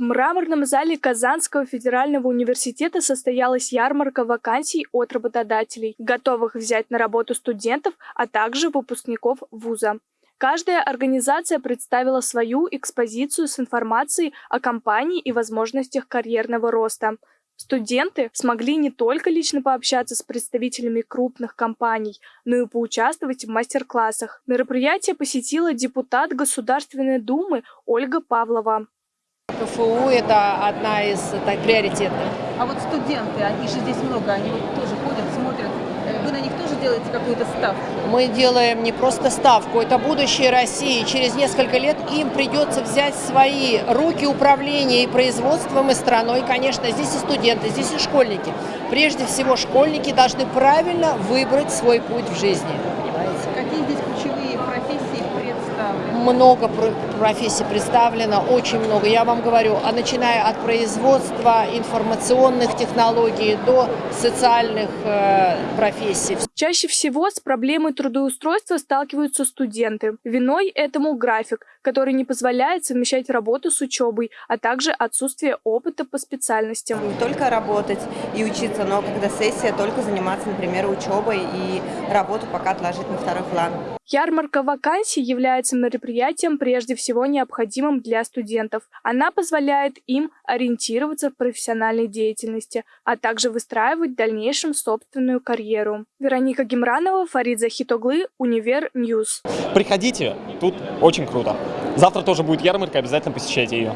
В мраморном зале Казанского федерального университета состоялась ярмарка вакансий от работодателей, готовых взять на работу студентов, а также выпускников вуза. Каждая организация представила свою экспозицию с информацией о компании и возможностях карьерного роста. Студенты смогли не только лично пообщаться с представителями крупных компаний, но и поучаствовать в мастер-классах. Мероприятие посетила депутат Государственной Думы Ольга Павлова. КФУ – это одна из так, приоритетных. А вот студенты, они же здесь много, они вот тоже ходят, смотрят. Вы на них тоже делаете какую-то ставку? Мы делаем не просто ставку, это будущее России. Через несколько лет им придется взять свои руки управление и производством, и страной. Конечно, здесь и студенты, здесь и школьники. Прежде всего, школьники должны правильно выбрать свой путь в жизни. Много про- профессий представлено, очень много. Я вам говорю, а начиная от производства информационных технологий до социальных э, профессий. Чаще всего с проблемой трудоустройства сталкиваются студенты. Виной этому график, который не позволяет совмещать работу с учебой, а также отсутствие опыта по специальностям. не только работать и учиться, но когда сессия, только заниматься, например, учебой и работу пока отложить на второй план. Ярмарка вакансий является мероприятием прежде всего необходимым для студентов. Она позволяет им ориентироваться в профессиональной деятельности, а также выстраивать в дальнейшем собственную карьеру. Вероника Гемранова, Фарид Захитоглы, Универ News. Приходите, тут очень круто. Завтра тоже будет ярмарка, обязательно посещайте ее.